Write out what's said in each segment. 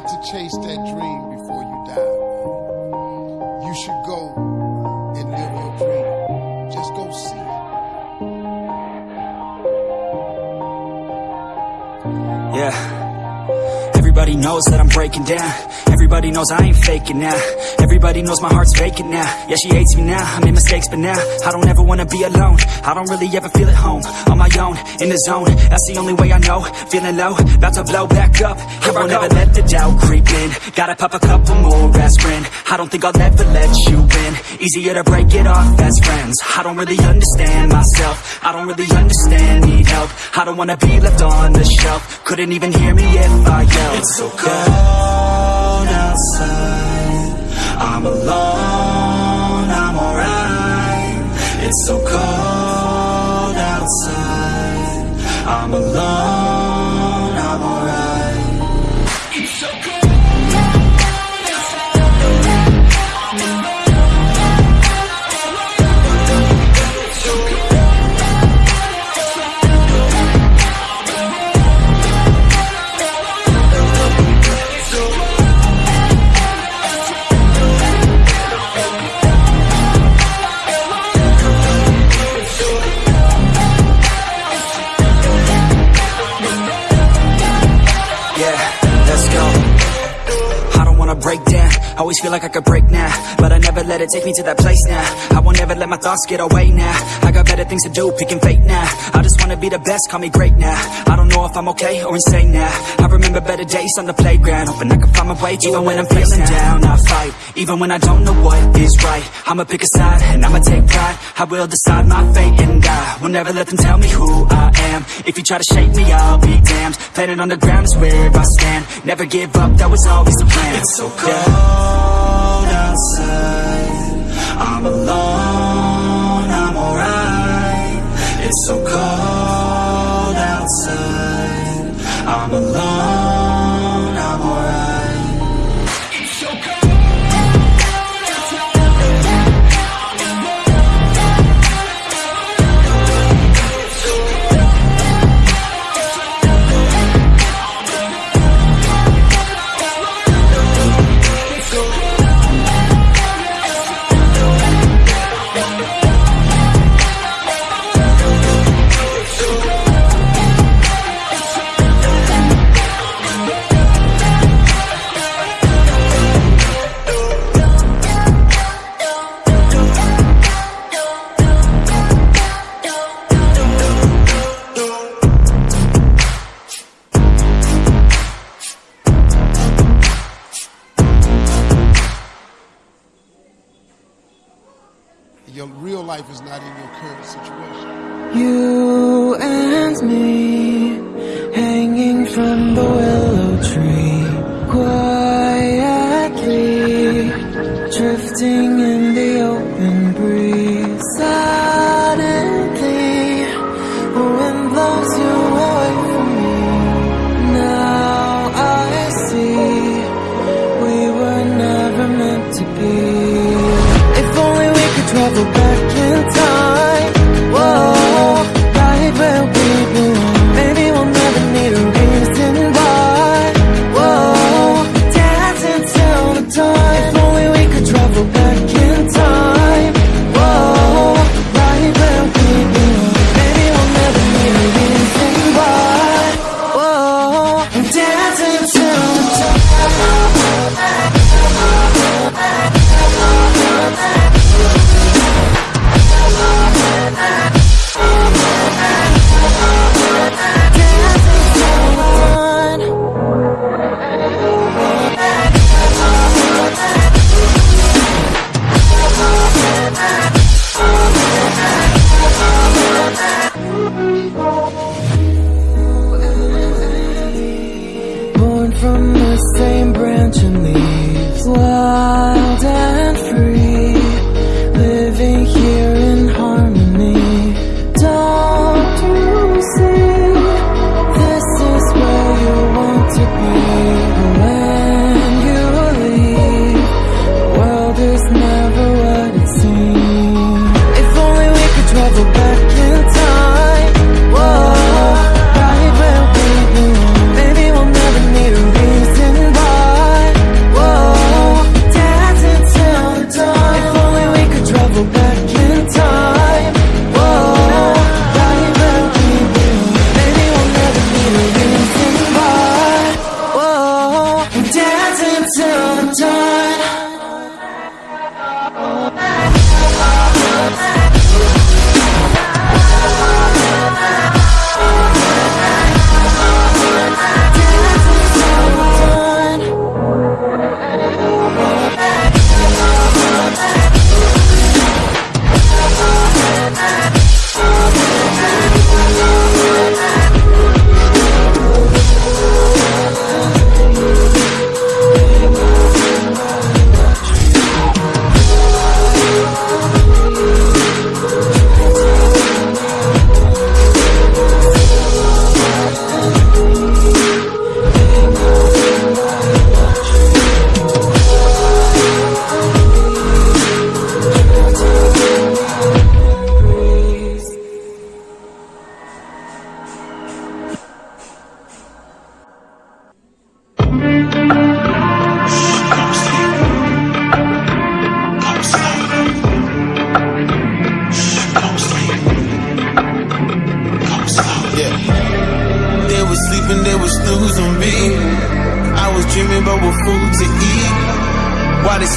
got to chase that dream before you die. You should go and live your dream. Just go see it. Yeah. Everybody knows that I'm breaking down Everybody knows I ain't faking now. Everybody knows my heart's faking now. Yeah, she hates me now, I made mistakes but now I don't ever wanna be alone. I don't really ever feel at home. On my own, in the zone. That's the only way I know. Feeling low, about to blow back up. Here I won't ever let the doubt creep in. Gotta pop a couple more aspirin. I don't think I'll ever let you in Easier to break it off as friends. I don't really understand myself. I don't really understand, need help. I don't wanna be left on the shelf. Couldn't even hear me if I yelled. It's so cold feel like I could break now, but I never let it take me to that place now. I won't ever let my thoughts get away now. I got better things to do, picking fate now. I just wanna be the best, call me great now. I don't know if I'm okay or insane now. I remember better days on the playground, hoping I can find my way to even when I'm feeling down. I fight, even when I don't know what is right. I'ma pick a side and I'ma take pride. I will decide my fate and I will never let them tell me who I am. If you try to shake me, I'll be damned. Planet on the ground is where I stand. Never give up, that was always the plan. It's so cold outside. I'm alone, drifting in the open breeze. Suddenly, the wind blows you away from me. Now I see we were never meant to be. If only we could travel back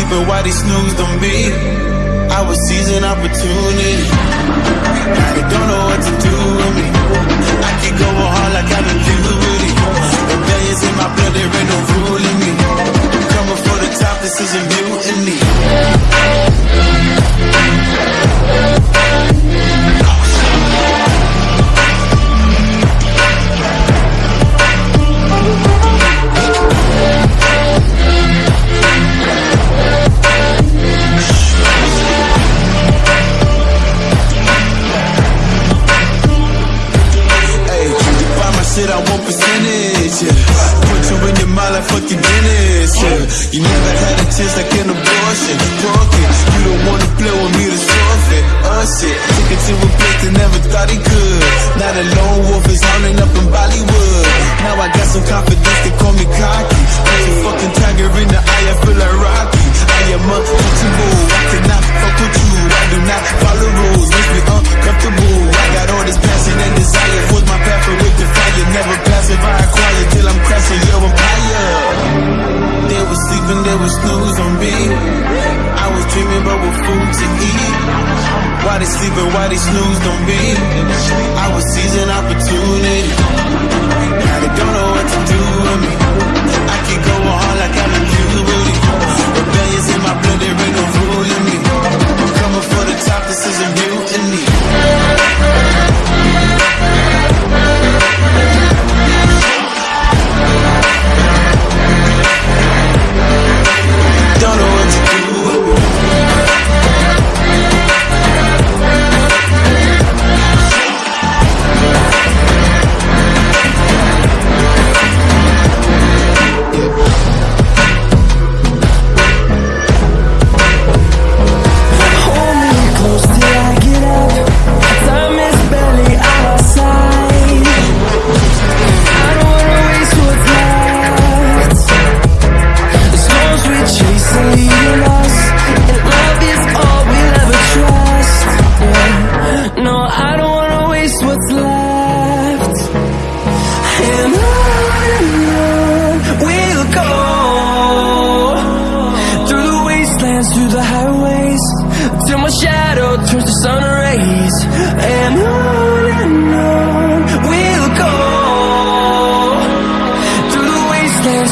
sleeping while they snoozed on me. I was seizing opportunity. Now they don't know what to do.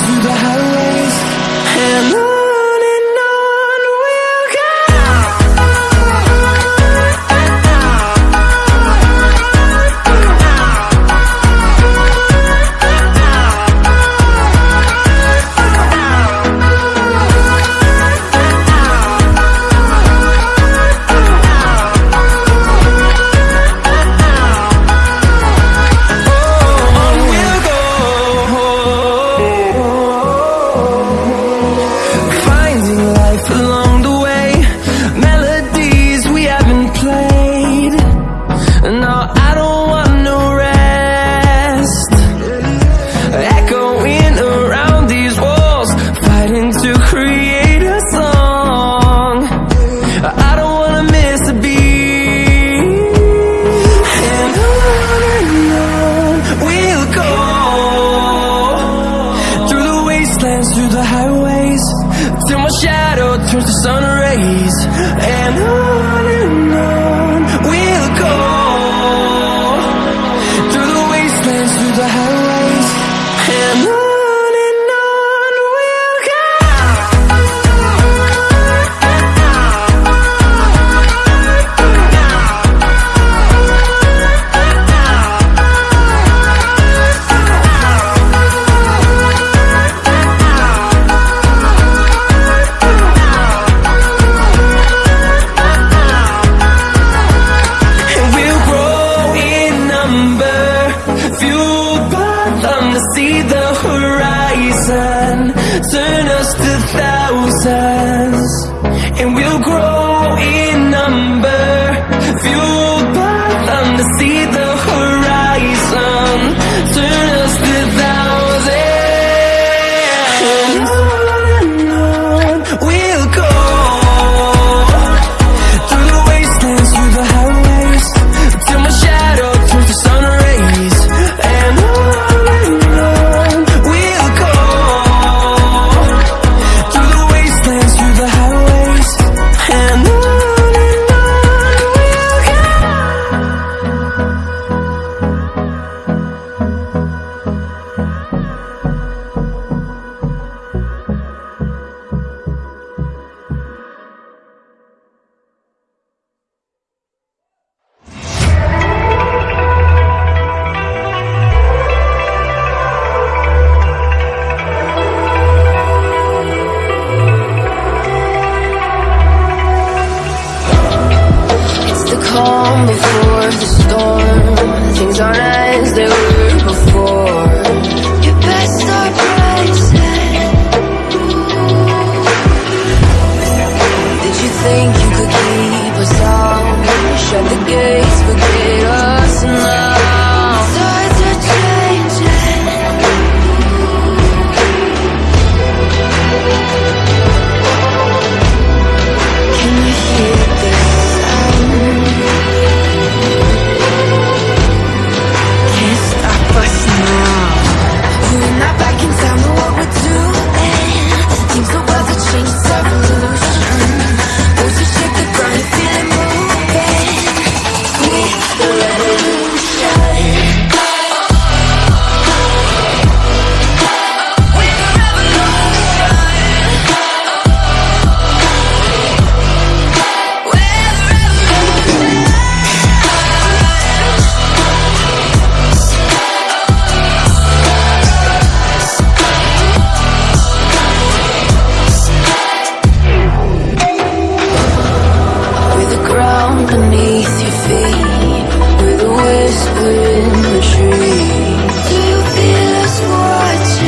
through the highways. And wanna miss a beat And on and on we'll go. Through the wastelands, through the highways Till my shadow turns to sun rays. And on see the horizon Turn us to thousands And we'll grow in number. Few